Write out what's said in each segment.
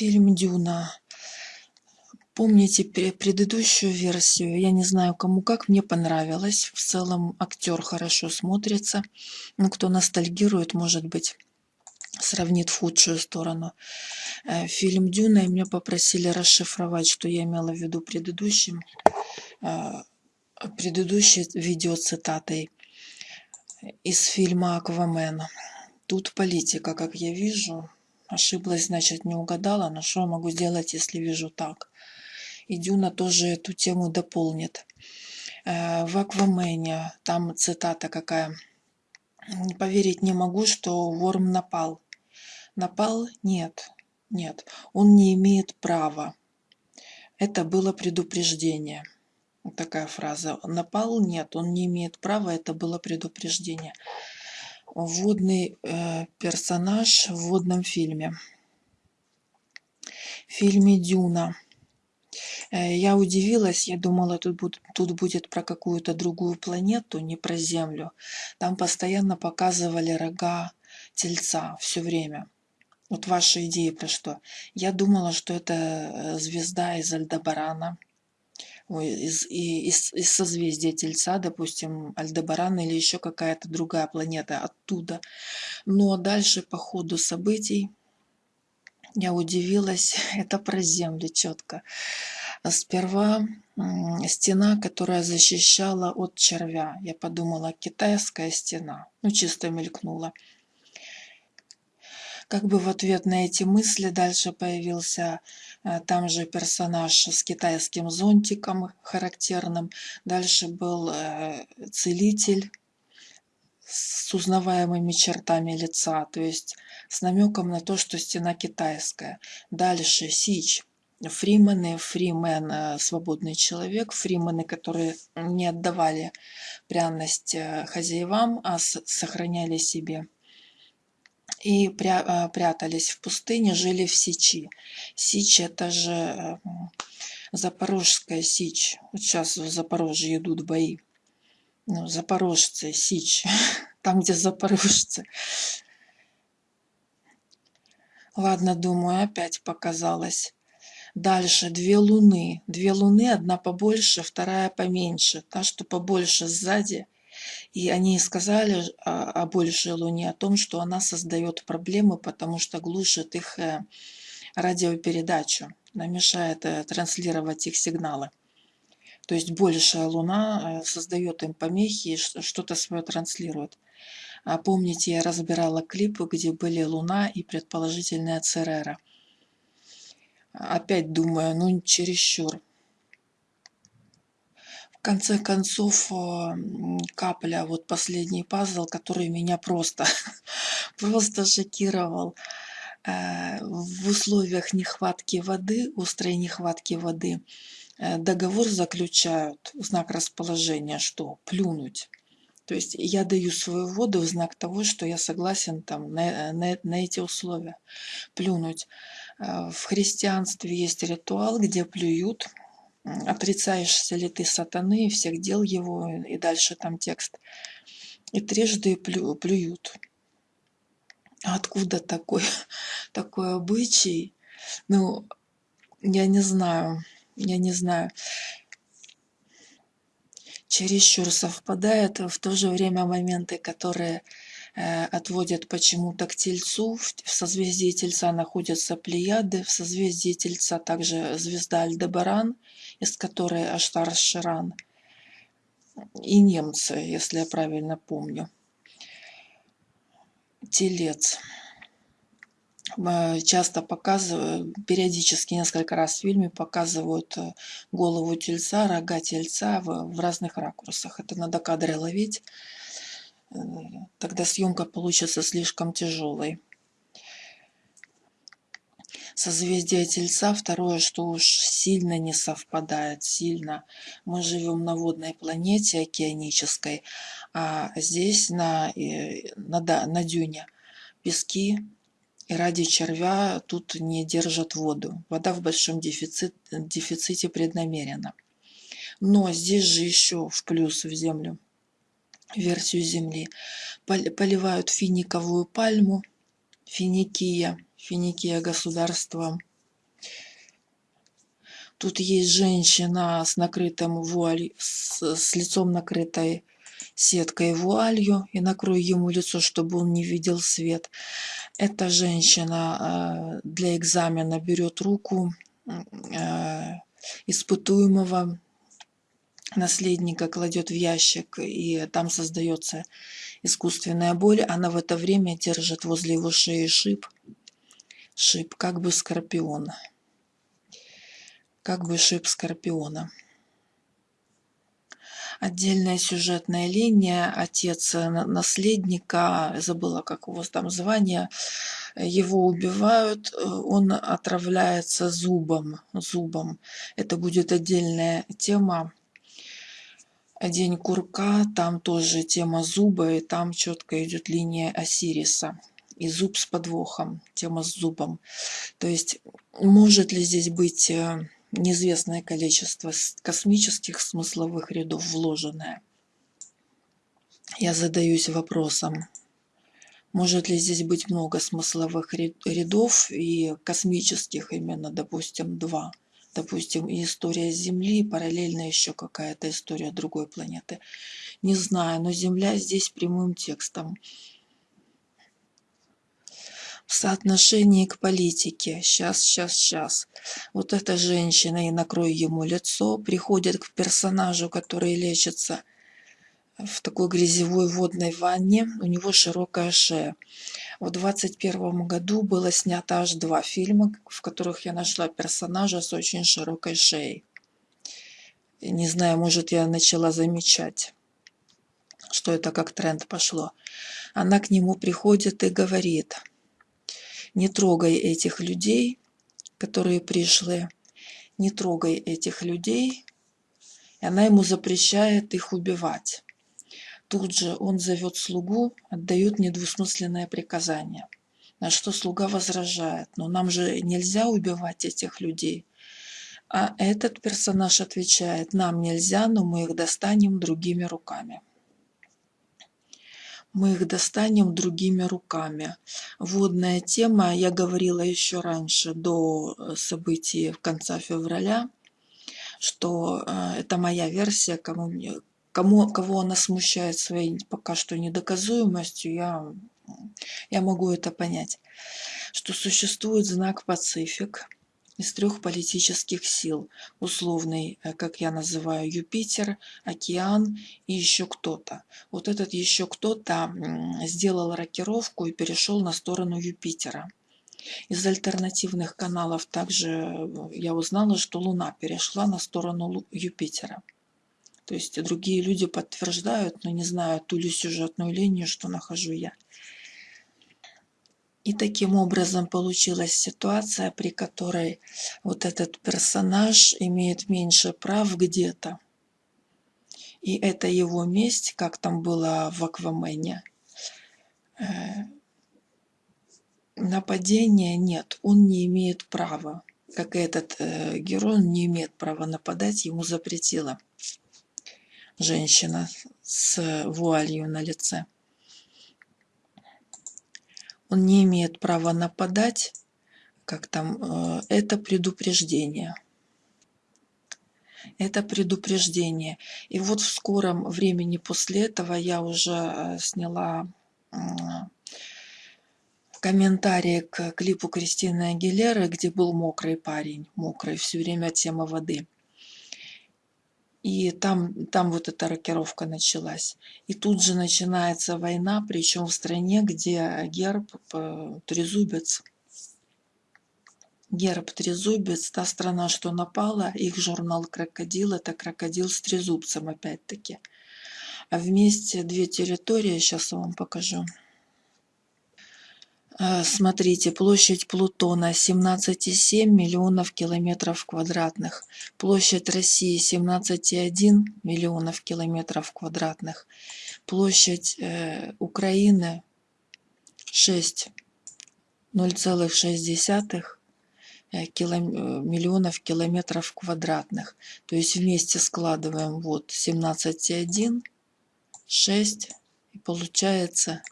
Фильм «Дюна». Помните предыдущую версию? Я не знаю, кому как, мне понравилось. В целом актер хорошо смотрится. Ну, кто ностальгирует, может быть, сравнит в худшую сторону. Э, фильм «Дюна» и меня попросили расшифровать, что я имела в виду предыдущим, э, предыдущей видеоцитатой из фильма «Аквамен». Тут политика, как я вижу. Ошиблась, значит, не угадала, но что могу сделать, если вижу так? и Дюна тоже эту тему дополнит. Э, в Аквамене, там цитата какая. «Поверить не могу, что Ворм напал». Напал? Нет, нет, он не имеет права. Это было предупреждение. Такая фраза. Напал? Нет, он не имеет права, это было предупреждение. Водный э, персонаж в водном фильме. В фильме «Дюна» Э, я удивилась, я думала, тут, будет, тут будет про какую-то другую планету, не про Землю. Там постоянно показывали рога тельца все время. Вот ваши идеи про что? Я думала, что это э, звезда из Альдебарана, из, из, из созвездия Тельца, допустим, Альдебаран или еще какая-то другая планета оттуда. Но дальше по ходу событий я удивилась, это про Землю четко. Сперва стена, которая защищала от червя. Я подумала, китайская стена. Ну, чисто мелькнула. Как бы в ответ на эти мысли дальше появился там же персонаж с китайским зонтиком характерным. Дальше был э, целитель с узнаваемыми чертами лица, то есть с намеком на то, что стена китайская. Дальше Сич фримены, фримен э, – свободный человек, фримены, которые не отдавали пряность э, хозяевам, а сохраняли себе и э, прятались в пустыне, жили в Сичи. Сич – это же Запорожская Сич. Вот сейчас в Запорожье идут бои. Ну, запорожцы, Сич, там, где запорожцы. Ладно, думаю, опять показалось. Дальше две луны. Две луны, одна побольше, вторая поменьше. Та, что побольше сзади. И они сказали о, о большей луне, о том, что она создает проблемы, потому что глушит их э, радиопередачу, она мешает э, транслировать их сигналы. То есть большая луна э, создает им помехи и что-то свое транслирует. А помните, я разбирала клипы, где были луна и предположительная Церера – Опять думаю, ну чересчур. В конце концов, э, капля, вот последний пазл, который меня просто, просто шокировал. Э, в условиях нехватки воды, острой нехватки воды, э, договор заключают, знак расположения, что плюнуть. То есть я даю свою воду в знак того, что я согласен там на, на, на эти условия. Плюнуть. Э, в христианстве есть ритуал, где плюют. Отрицаешься ли ты сатаны и всех дел его, и дальше там текст. И трижды плю, плюют. Откуда такой, такой обычай? Ну, я не знаю, я не знаю чересчур совпадает, в то же время моменты, которые отводят почему-то к Тельцу. В, созвездии Тельца находятся Плеяды, в созвездии Тельца также звезда Альдебаран, из которой Аштар Ширан, и немцы, если я правильно помню. Телец. Э, часто показывают, периодически несколько раз в фильме показывают э, голову тельца, рога тельца в, в разных ракурсах. Это надо кадры ловить, э, тогда съемка получится слишком тяжелой. Созвездие Тельца, второе, что уж сильно не совпадает, сильно. Мы живем на водной планете океанической, а здесь на, на, на дюне пески, и ради червя тут не держат воду. Вода в большом дефицит, дефиците преднамеренно. Но здесь же еще в плюс в землю, версию земли, поливают финиковую пальму, финикия, финикия государства Тут есть женщина с накрытым вуаль, с, с лицом накрытой сеткой вуалью и накрою ему лицо, чтобы он не видел свет. Эта женщина э, для экзамена берет руку э, испытуемого наследника, кладет в ящик, и там создается искусственная боль. Она в это время держит возле его шеи шип, шип, как бы скорпион, как бы шип скорпиона. Отдельная сюжетная линия, отец наследника, забыла, как его там звание, его убивают, он отравляется зубом, зубом. Это будет отдельная тема. День курка, там тоже тема зуба, и там четко идет линия Осириса. И зуб с подвохом, тема с зубом. То есть, может ли здесь быть э, неизвестное количество космических смысловых рядов вложенное. Я задаюсь вопросом, может ли здесь быть много смысловых рядов и космических именно, допустим, два. Допустим, история Земли, параллельно еще какая-то история другой планеты. Не знаю, но Земля здесь прямым текстом в соотношении к политике. Сейчас, сейчас, сейчас. Вот эта женщина, и накрою ему лицо, приходит к персонажу, который лечится в такой грязевой водной ванне. У него широкая шея. В 21 году было снято аж два фильма, в которых я нашла персонажа с очень широкой шеей. Не знаю, может, я начала замечать, что это как тренд пошло. Она к нему приходит и говорит – не трогай этих людей, которые пришли, не трогай этих людей. И она ему запрещает их убивать. Тут же он зовет слугу, отдает недвусмысленное приказание. На что слуга возражает, но нам же нельзя убивать этих людей. А этот персонаж отвечает, нам нельзя, но мы их достанем другими руками мы их достанем другими руками. Водная тема, я говорила еще раньше, до э, событий в конце февраля, что э, это моя версия, кому, кому, кого она смущает своей пока что недоказуемостью, я, я могу это понять, что существует знак Пацифик – из трех политических сил. Условный, э, как я называю, Юпитер, океан и еще кто-то. Вот этот еще кто-то сделал рокировку и перешел на сторону Юпитера. Из альтернативных каналов также э, я узнала, что Луна перешла на сторону Юпитера. То есть другие люди подтверждают, но не знаю ту ли сюжетную линию, что нахожу я. И таким образом получилась ситуация, при которой вот этот персонаж имеет меньше прав где-то. И это его месть, как там было в Аквамене. Э, нападения нет, он не имеет права. Как этот э, герой, он не имеет права нападать, ему запретила женщина с вуалью на лице он не имеет права нападать, как там, э, это предупреждение. Это предупреждение. И вот в скором времени после этого я уже э, сняла комментарии к клипу Кристины Агилеры, где был мокрый парень, мокрый, все время тема воды. И там, там вот эта рокировка началась. И тут же начинается война, причем в стране, где герб трезубец. Герб трезубец, та страна, что напала, их журнал «Крокодил» — это крокодил с трезубцем опять-таки. А вместе две территории, сейчас я вам покажу. Э, смотрите, площадь Плутона 17,7 миллионов километров квадратных. Площадь России 17,1 миллионов километров квадратных. Площадь э, Украины 6 0,6 э, кило, э, миллионов километров квадратных. То есть вместе складываем вот 17,1, 6 и получается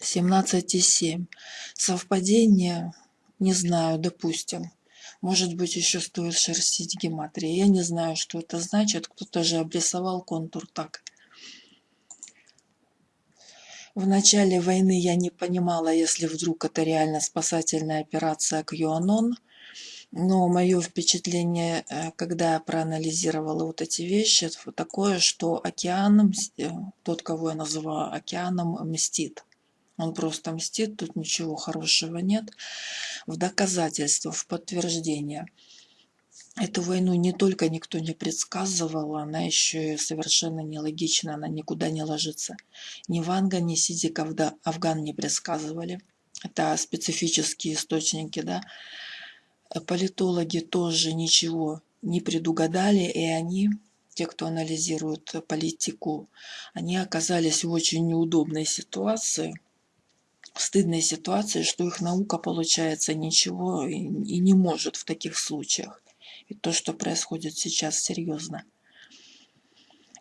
17,7. Совпадение Не знаю, допустим. Может быть, еще стоит шерстить гематрия. Я не знаю, что это значит. Кто-то же обрисовал контур так. В начале войны я не понимала, если вдруг это реально спасательная операция QAnon. Но мое впечатление, э, когда я проанализировала вот эти вещи, такое, что океан, э, тот, кого я называю океаном, мстит. Он просто мстит, тут ничего хорошего нет. В доказательство, в подтверждение. Эту войну не только никто не предсказывал, она еще и совершенно нелогична, она никуда не ложится. Ни Ванга, ни Сидик Афган не предсказывали. Это специфические источники, да. Политологи тоже ничего не предугадали, и они те, кто анализирует политику, они оказались в очень неудобной ситуации, стыдной ситуации, что их наука, получается, ничего и, и не может в таких случаях. И то, что происходит сейчас, серьезно.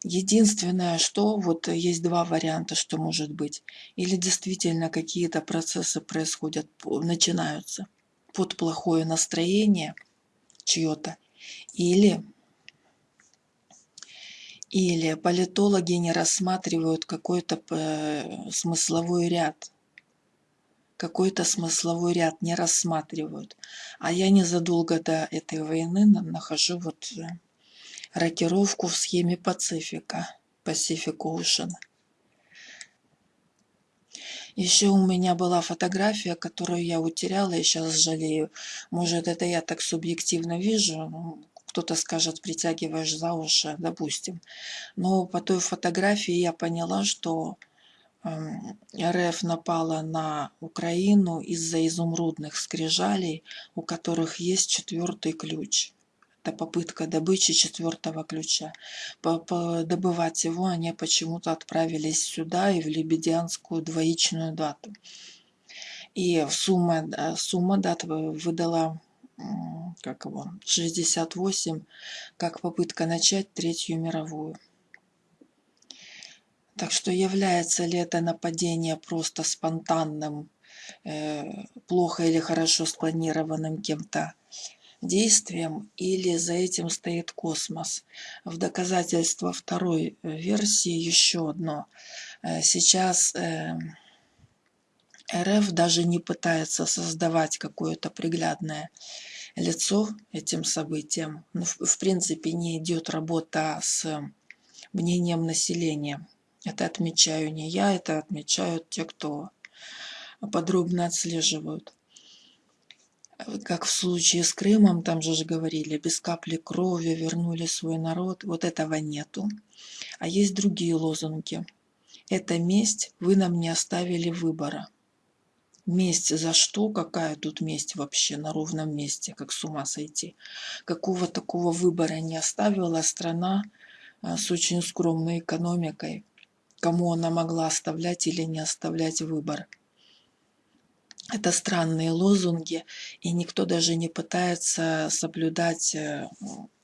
Единственное, что вот есть два варианта, что может быть. Или действительно какие-то процессы происходят, начинаются под плохое настроение чье-то. Или, или политологи не рассматривают какой-то э, смысловой ряд какой-то смысловой ряд не рассматривают. А я незадолго до этой войны нахожу вот э, рокировку в схеме Пацифика, Pacific Ocean. Еще у меня была фотография, которую я утеряла и сейчас жалею. Может, это я так субъективно вижу, ну, кто-то скажет, притягиваешь за уши, допустим. Но по той фотографии я поняла, что РФ напала на Украину из-за изумрудных скрижалей, у которых есть четвертый ключ. Это попытка добычи четвертого ключа. Добывать его они почему-то отправились сюда и в Лебедянскую двоичную дату. И сумма, сумма дат выдала как его, 68, как попытка начать Третью мировую. Так что является ли это нападение просто спонтанным, э, плохо или хорошо спланированным кем-то действием, или за этим стоит космос. В доказательство второй э, версии еще одно. Э, сейчас РФ даже не пытается создавать какое-то приглядное лицо этим событиям. Ну, в принципе, не идет работа с мнением населения. Это отмечаю не я, это отмечают те, кто подробно отслеживают. Как в случае с Крымом, там же говорили, без капли крови вернули свой народ. Вот этого нету. А есть другие лозунги. Это месть, вы нам не оставили выбора. Месть за что? Какая тут месть вообще на ровном месте? Как с ума сойти? Какого такого выбора не оставила страна а, с очень скромной экономикой, кому она могла оставлять или не оставлять выбор. Это странные лозунги, и никто даже не пытается соблюдать, э,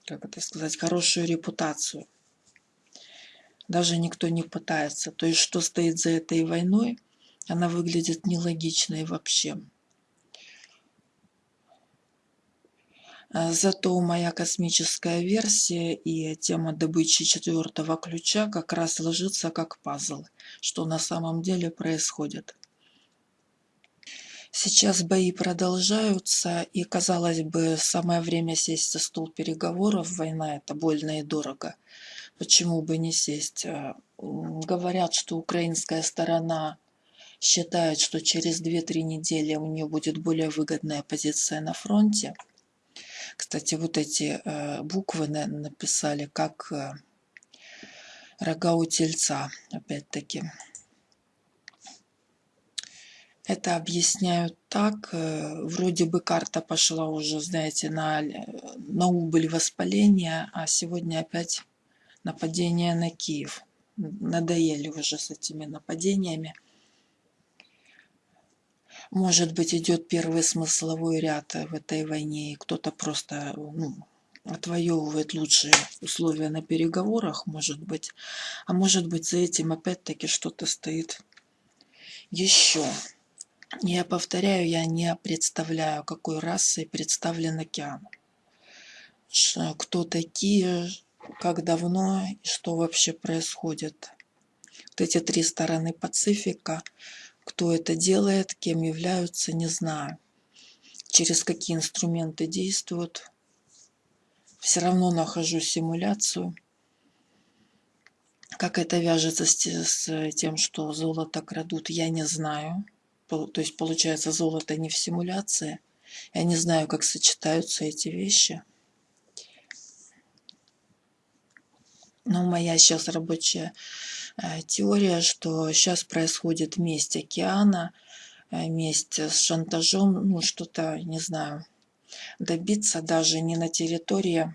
как это сказать, хорошую репутацию. Даже никто не пытается. То есть, что стоит за этой войной, она выглядит нелогичной вообще. Зато моя космическая версия и тема добычи четвертого ключа как раз ложится как пазл, что на самом деле происходит. Сейчас бои продолжаются, и, казалось бы, самое время сесть за стол переговоров. Война – это больно и дорого. Почему бы не сесть? А, говорят, что украинская сторона считает, что через 2-3 недели у нее будет более выгодная позиция на фронте – кстати, вот эти э, буквы написали как э, рога у тельца, опять-таки. Это объясняют так, э, вроде бы карта пошла уже, знаете, на, на убыль воспаления, а сегодня опять нападение на Киев. Надоели уже с этими нападениями. Может быть, идет первый смысловой ряд в этой войне, и кто-то просто ну, отвоевывает лучшие условия на переговорах, может быть. А может быть, за этим опять-таки что-то стоит еще. Я повторяю, я не представляю, какой расой представлен океан. Кто такие, как давно и что вообще происходит. Вот эти три стороны Пацифика, кто это делает, кем являются, не знаю. Через какие инструменты действуют. Все равно нахожу симуляцию. Как это вяжется с, тем, что золото крадут, я не знаю. То есть, получается, золото не в симуляции. Я не знаю, как сочетаются эти вещи. Но моя сейчас рабочая теория, что сейчас происходит месть океана, э, месть с шантажом, ну что-то, не знаю, добиться даже не на территории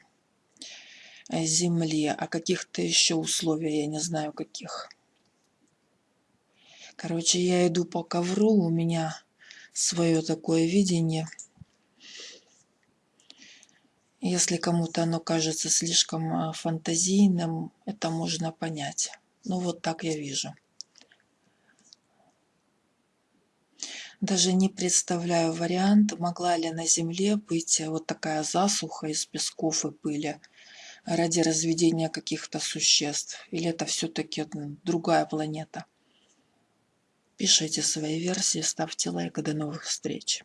э, Земли, а каких-то еще условий, я не знаю каких. Короче, я иду по ковру, у меня свое такое видение. Если кому-то оно кажется слишком фантазийным, это можно понять. Ну вот так я вижу. Даже не представляю вариант, могла ли на Земле быть вот такая засуха из песков и пыли ради разведения каких-то существ. Или это все-таки другая планета. Пишите свои версии, ставьте лайк. До новых встреч.